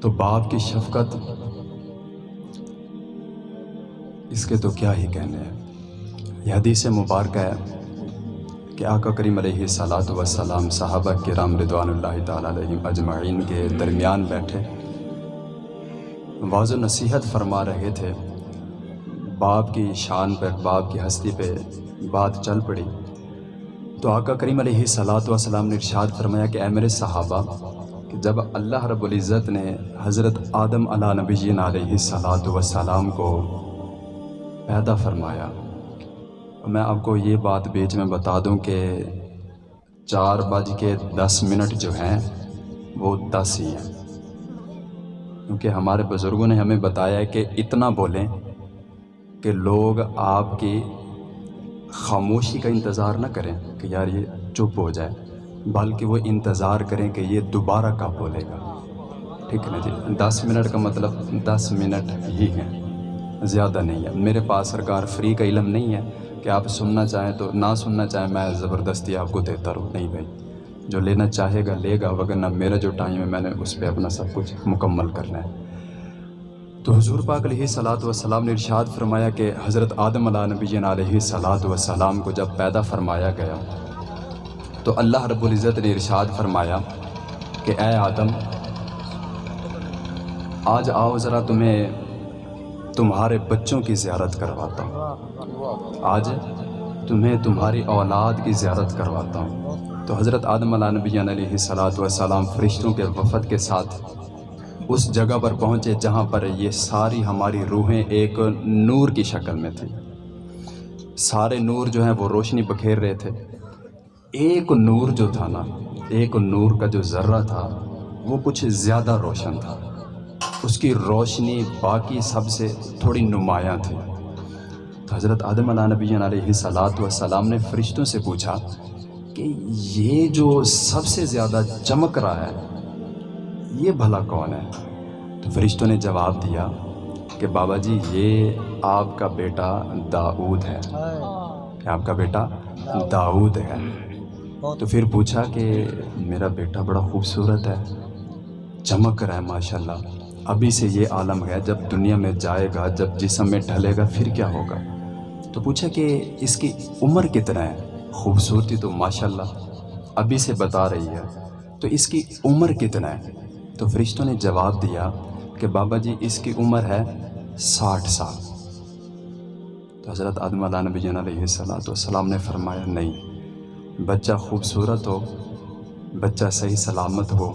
تو باپ کی شفقت، اس کے تو کیا ہی کہنے ہیں؟ یہ حدیث مبارکہ ہے کہ آقا کریم علیہ صلاۃ وسلام صحابہ کرام رضوان اللہ تعالیٰ علیہ اجمعین کے درمیان بیٹھے۔ واضح نصیحت فرما رہے تھے۔ باپ کی شان پہ، باپ کی ہستی پہ بات چل پڑی۔ تو آقا کریم علیہ صلاۃ وسلام نے ارشاد فرمایا کہ اے میرے صحابہ کہ جب اللہ رب العزت نے حضرت آدم علیہ نبی علیہ صلاۃ وسلام کو پیدا فرمایا، میں آپ کو یہ بات بیچ میں بتا دوں کہ چار بج کے دس منٹ جو ہیں، وہ دس ہی ہیں۔ کیونکہ ہمارے بزرگوں نے ہمیں بتایا کہ اتنا بولیں کہ لوگ آپ کی خاموشی کا انتظار نہ کریں کہ یار یہ چپ ہو جائے۔ بلکہ وہ انتظار کریں کہ یہ دوبارہ کب بولے گا۔ ٹھیک ہے نا جی؟ دس منٹ کا مطلب دس منٹ ہی ہیں، زیادہ نہیں ہے۔ میرے پاس سرکار فری کا علم نہیں ہے کہ آپ سننا چاہیں تو نہ سننا چاہیں میں زبردستی آپ کو دیتا رہوں۔ نہیں بھائی، جو لینا چاہے گا لے گا وغیرہ میرا جو ٹائم ہے میں نے اس پہ اپنا سب کچھ مکمل کرنا ہے۔ تو حضور پاک علیہ صلاۃ والسلام نے ارشاد فرمایا کہ حضرت آدم علیہ نبی علیہ صلاۃ والسلام کو جب پیدا فرمایا گیا تو اللہ رب العزت نے ارشاد فرمایا کہ اے آدم، آج آؤ ذرا تمہیں تمہارے بچوں کی زیارت کرواتا ہوں۔ آج تمہیں تمہاری اولاد کی زیارت کرواتا ہوں۔ تو حضرت آدم علیہ نبی علیہ صلاۃ والسلام فرشتوں کے وفد کے ساتھ اس جگہ پر پہنچے جہاں پر یہ ساری ہماری روحیں ایک نور کی شکل میں تھیں۔ سارے نور جو ہیں وہ روشنی بکھیر رہے تھے۔ ایک نور جو تھا نا ایک نور کا جو ذرہ تھا وہ کچھ زیادہ روشن تھا۔ اس کی روشنی باقی سب سے تھوڑی نمایاں تھی۔ تو حضرت آدم علیہ نبی علیہ صلاۃ والسلام نے فرشتوں سے پوچھا کہ یہ جو سب سے زیادہ چمک رہا ہے یہ بھلا کون ہے؟ تو فرشتوں نے جواب دیا کہ بابا جی یہ آپ کا بیٹا داؤد ہے۔ کہ آپ کا بیٹا داؤد ہے۔ تو پھر پوچھا کہ میرا بیٹا بڑا خوبصورت ہے۔ چمک رہا ہے ماشاء اللہ ابھی سے یہ عالم ہے، جب دنیا میں جائے گا، جب جسم میں ڈھلے گا، پھر کیا ہوگا؟ تو پوچھا کہ اس کی عمر کتنا ہے؟ خوبصورتی تو ماشاء اللہ ابھی سے بتا رہی ہے۔ تو اس کی عمر کتنا ہے؟ تو فرشتوں نے جواب دیا کہ بابا جی اس کی عمر ہے ساٹھ سال۔ تو حضرت آدم علیہ نبی علیہ السلام تو السلام نے فرمایا، نہیں۔ بچہ خوبصورت ہو، بچہ صحیح سلامت ہو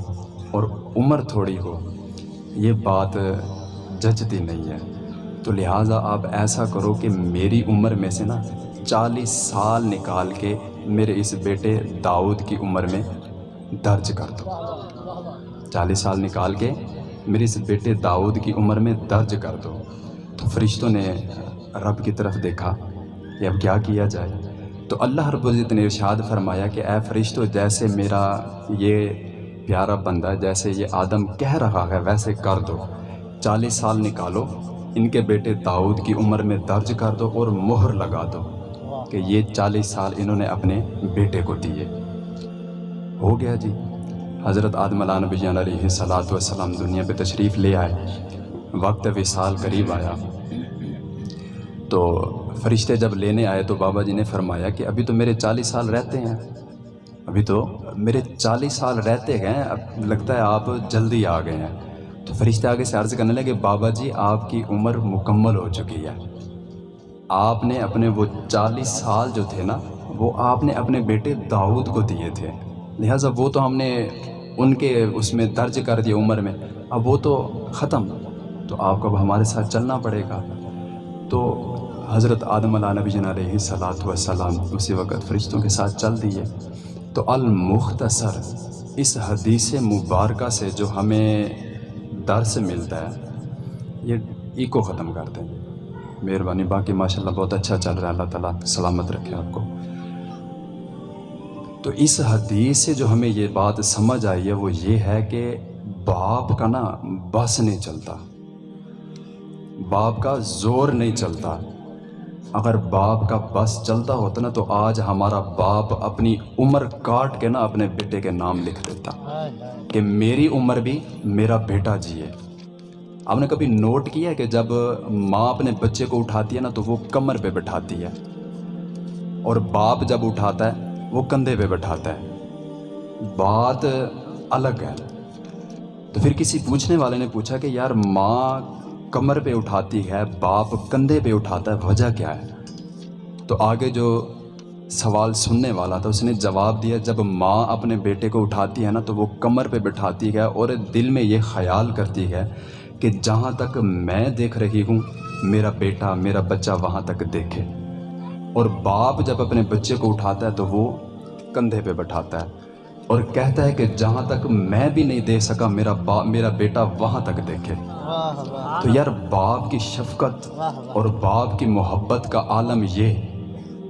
اور عمر تھوڑی ہو، یہ بات جچتی نہیں ہے۔ تو لہٰذا آپ ایسا کرو کہ میری عمر میں سے نا چالیس سال نکال کے میرے اس بیٹے داؤد کی عمر میں درج کر دو۔ چالیس سال نکال کے میرے اس بیٹے داؤد کی عمر میں درج کر دو۔ تو فرشتوں نے رب کی طرف دیکھا کہ اب کیا کیا جائے۔ تو اللہ رب العزت نے ارشاد فرمایا کہ اے فرشتوں جیسے میرا یہ پیارا بندہ، جیسے یہ آدم کہہ رہا ہے، ویسے کر دو۔ چالیس سال نکالو، ان کے بیٹے داؤد کی عمر میں درج کر دو اور مہر لگا دو کہ یہ چالیس سال انہوں نے اپنے بیٹے کو دیے۔ ہو گیا جی۔ حضرت آدم علیہ نبی علیہ صلاۃ والسلام دنیا پہ تشریف لے آئے۔ وقت وصال قریب آیا۔ تو فرشتے جب لینے آئے تو بابا جی نے فرمایا کہ ابھی تو میرے چالیس سال رہتے ہیں۔ ابھی تو میرے چالیس سال رہتے گئے اب لگتا ہے آپ جلدی آ گئے ہیں۔ تو فرشتے آگے سے عرض کرنے لگے، بابا جی آپ کی عمر مکمل ہو چکی ہے۔ آپ نے اپنے وہ چالیس سال جو تھے نا، وہ آپ نے اپنے بیٹے داؤد کو دیے تھے۔ لہٰذا وہ تو ہم نے ان کے اس میں درج کر دیا عمر میں۔ اب وہ تو ختم، تو آپ کو اب ہمارے ساتھ چلنا پڑے گا۔ تو حضرت آدم علیہ نبی جن علیہ صلاۃ وسلام اسی وقت فرشتوں کے ساتھ چل دیے۔ تو المختصر، اس حدیث مبارکہ سے جو ہمیں درس ملتا ہے، یہ ایکو ختم کرتے ہیں۔ مہربانی، باقی ماشاء اللہ بہت اچھا چل رہا ہے۔ اللہ تعالیٰ سلامت رکھے آپ کو۔ تو اس حدیث سے جو ہمیں یہ بات سمجھ آئی ہے، وہ یہ ہے کہ باپ کا نا بس نہیں چلتا۔ باپ کا زور نہیں چلتا۔ اگر باپ کا بس چلتا ہوتا نا تو آج ہمارا باپ اپنی عمر کاٹ کے نا اپنے بیٹے کے نام لکھ دیتا۔ کہ میری عمر بھی میرا بیٹا جیے آپ نے کبھی نوٹ کیا کہ جب ماں اپنے بچے کو اٹھاتی ہے نا تو وہ کمر پہ بٹھاتی ہے۔ اور باپ جب اٹھاتا ہے، وہ کندھے پہ بٹھاتا ہے۔ بات الگ ہے۔ تو پھر کسی پوچھنے والے نے پوچھا کہ یار ماں کمر پہ اٹھاتی ہے، باپ کندھے پہ اٹھاتا ہے، وجہ کیا ہے؟ تو آگے جو سوال سننے والا تھا، اس نے جواب دیا، جب ماں اپنے بیٹے کو اٹھاتی ہے نا، تو وہ کمر پہ بٹھاتی ہے اور دل میں یہ خیال کرتی ہے کہ جہاں تک میں دیکھ رہی ہوں، میرا بیٹا، میرا بچہ وہاں تک دیکھے۔ اور باپ جب اپنے بچے کو اٹھاتا ہے، تو وہ کندھے پہ بٹھاتا ہے۔ اور کہتا ہے کہ جہاں تک میں بھی نہیں دیکھ سکا، میرا باپ میرا بیٹا وہاں تک دیکھے۔ تو یار، باپ کی شفقت اور باپ کی محبت کا عالم یہ۔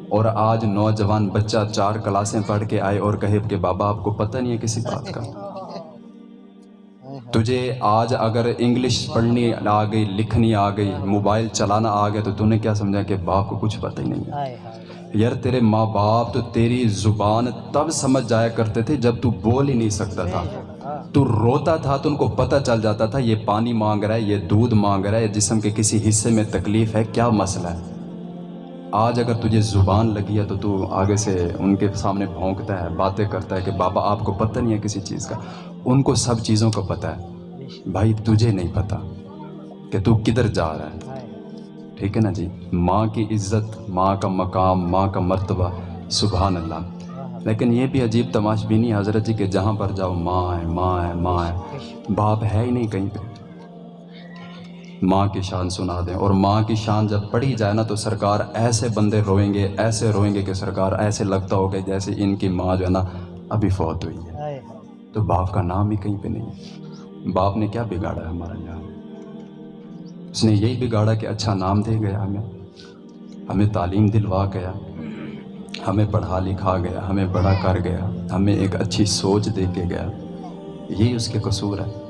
اور آج نوجوان بچہ چار کلاسیں پڑھ کے آئے اور کہے کہ بابا، آپ کو پتہ نہیں ہے کسی بات کا۔ تجھے آج اگر انگلش پڑھنی آ گئی لکھنی آ گئی موبائل چلانا آ گیا تو تو نے کیا سمجھا کہ باپ کو کچھ پتہ ہی نہیں ہے؟ یار تیرے ماں باپ تو تیری زبان تب سمجھ جایا کرتے تھے جب تو بول ہی نہیں سکتا تھا۔ تو روتا تھا تو ان کو پتہ چل جاتا تھا یہ پانی مانگ رہا ہے یہ دودھ مانگ رہا ہے جسم کے کسی حصے میں تکلیف ہے کیا مسئلہ ہے؟ آج اگر تجھے زبان لگی ہے تو تو آگے سے ان کے سامنے بھونکتا ہے، باتیں کرتا ہے کہ بابا آپ کو پتہ نہیں ہے کسی چیز کا۔ ان کو سب چیزوں کا پتہ ہے۔ بھائی تجھے نہیں پتہ کہ تو کدھر جا رہا ہے۔ ٹھیک ہے نا جی؟ ماں کی عزت، ماں کا مقام، ماں کا مرتبہ، سبحان اللہ۔ لیکن یہ بھی عجیب تماش بھی نہیں حضرت جی کہ جہاں پر جاؤ، ماں ہے ماں ہے ماں ہے۔ باپ ہے ہی نہیں کہیں پہ۔ ماں کی شان سنا دیں۔ اور ماں کی شان جب پڑھی جائے نا تو سرکار ایسے بندے روئیں گے ایسے روئیں گے کہ سرکار ایسے لگتا ہوگا جیسے ان کی ماں جو ہے نا ابھی فوت ہوئی ہے۔ تو باپ کا نام ہی کہیں پہ نہیں ہے۔ باپ نے کیا بگاڑا ہے ہمارا یہاں اس نے یہی بگاڑا کہ اچھا نام دے گیا ہمیں۔ ہمیں تعلیم دلوا گیا۔ ہمیں پڑھا لکھا گیا۔ ہمیں بڑا کر گیا۔ ہمیں ایک اچھی سوچ دے کے گیا۔ یہی اس کے قصور ہے۔